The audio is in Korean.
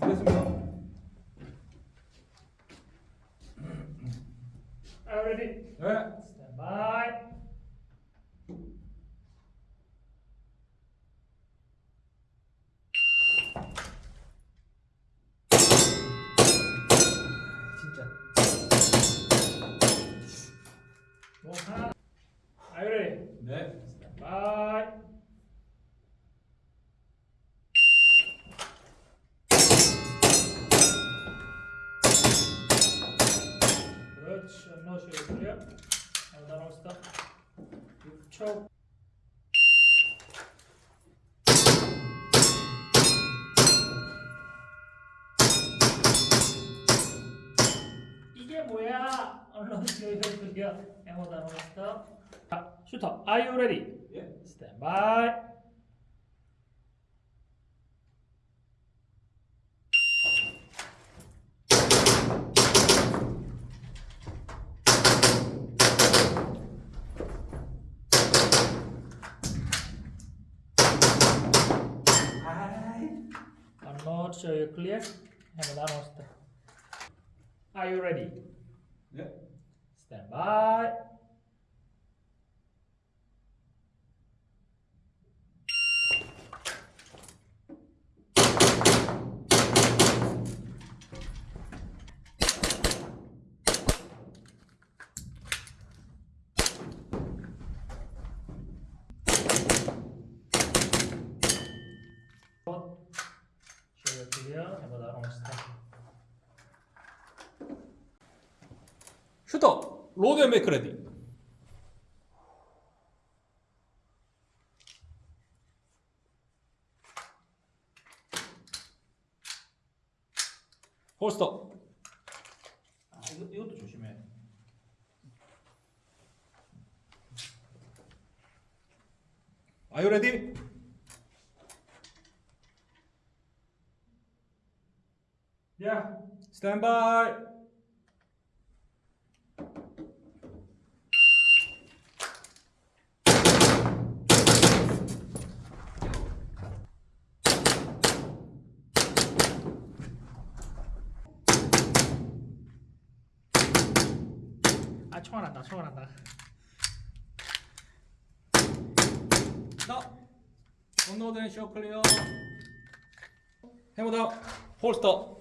Invisible. Ready? Yeah. 스탑. 6초. 이게 뭐야? 쇼 클리어. 에모 다음 스탑. 자, 슈터. Are you ready? 예. By. 아이. not you uh, clear. Are you ready? Yeah. Stand by. Have a done step. 슈터. 로드 앤 메이크 레디. 홀스터. 아, 이거, 이것도 조심해. Are you ready? Yeah. Stand by. 아, 총알 난다. 총알 난다. 나. 언노드 앤쇼 클리어. 해보다. 홀스터.